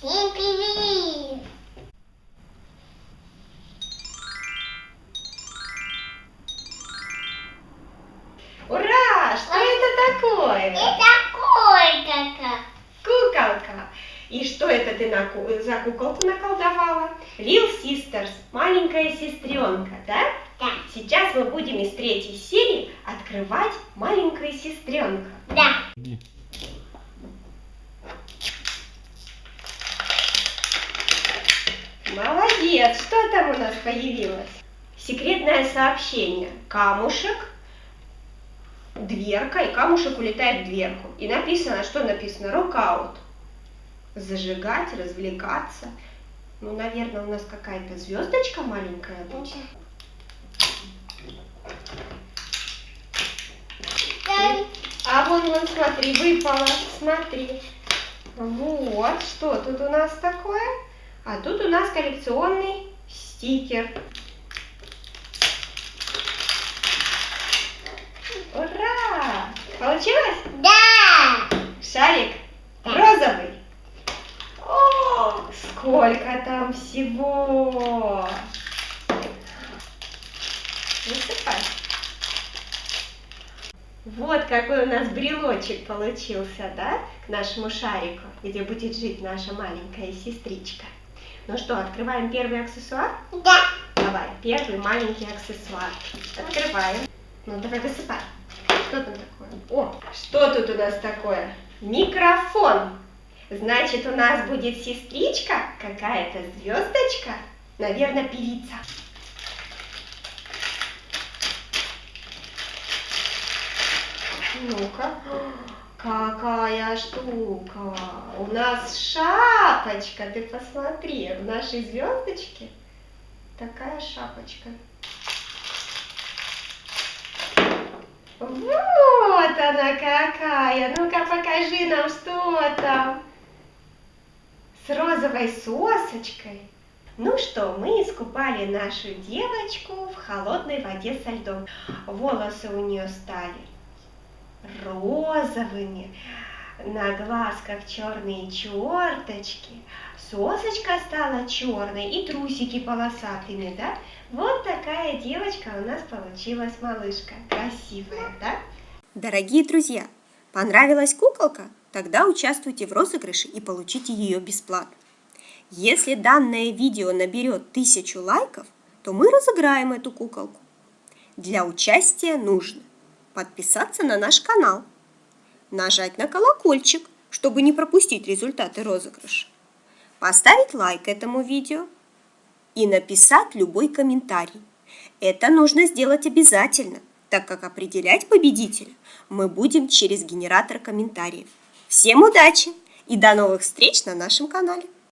Всем привет! Ура! Что это такое? Это колька. Куколка. И что это ты на за куколку наколдовала? Lil Sisters, маленькая сестренка, да? Да. Сейчас мы будем из третьей серии открывать маленькую сестренка. Да. Молодец! Что там у нас появилось? Секретное сообщение. Камушек, дверка, и камушек улетает в дверку. И написано, что написано? Рокаут. Зажигать, развлекаться. Ну, наверное, у нас какая-то звездочка маленькая будет. А вон, вон, смотри, выпало, смотри. Вот, что тут у нас такое? А тут у нас коллекционный стикер. Ура! Получилось? Да. Шарик Да. розовый. О, сколько там всего! Высыпай. Вот какой у нас брелочек получился, да, к нашему шарику, где будет жить наша маленькая сестричка. Ну что, открываем первый аксессуар? Да. Давай, первый маленький аксессуар. Открываем. Ну, давай высыпай. Что там такое? О, что тут у нас такое? Микрофон. Значит, у нас будет сестричка, какая-то звездочка, наверное, певица. Ну-ка, какая штука. У нас шапочка, ты посмотри, в нашей звездочке такая шапочка. Вот она какая. Ну-ка покажи нам, что там. С розовой сосочкой. Ну что, мы искупали нашу девочку в холодной воде со льдом. Волосы у нее стали розовыми, на глазках черные черточки, сосочка стала черной и трусики полосатыми, да? Вот такая девочка у нас получилась малышка. Красивая, да? Дорогие друзья, понравилась куколка? Тогда участвуйте в розыгрыше и получите ее бесплатно. Если данное видео наберет тысячу лайков, то мы разыграем эту куколку. Для участия нужно подписаться на наш канал, нажать на колокольчик, чтобы не пропустить результаты розыгрыша, поставить лайк этому видео и написать любой комментарий. Это нужно сделать обязательно, так как определять победителя мы будем через генератор комментариев. Всем удачи и до новых встреч на нашем канале!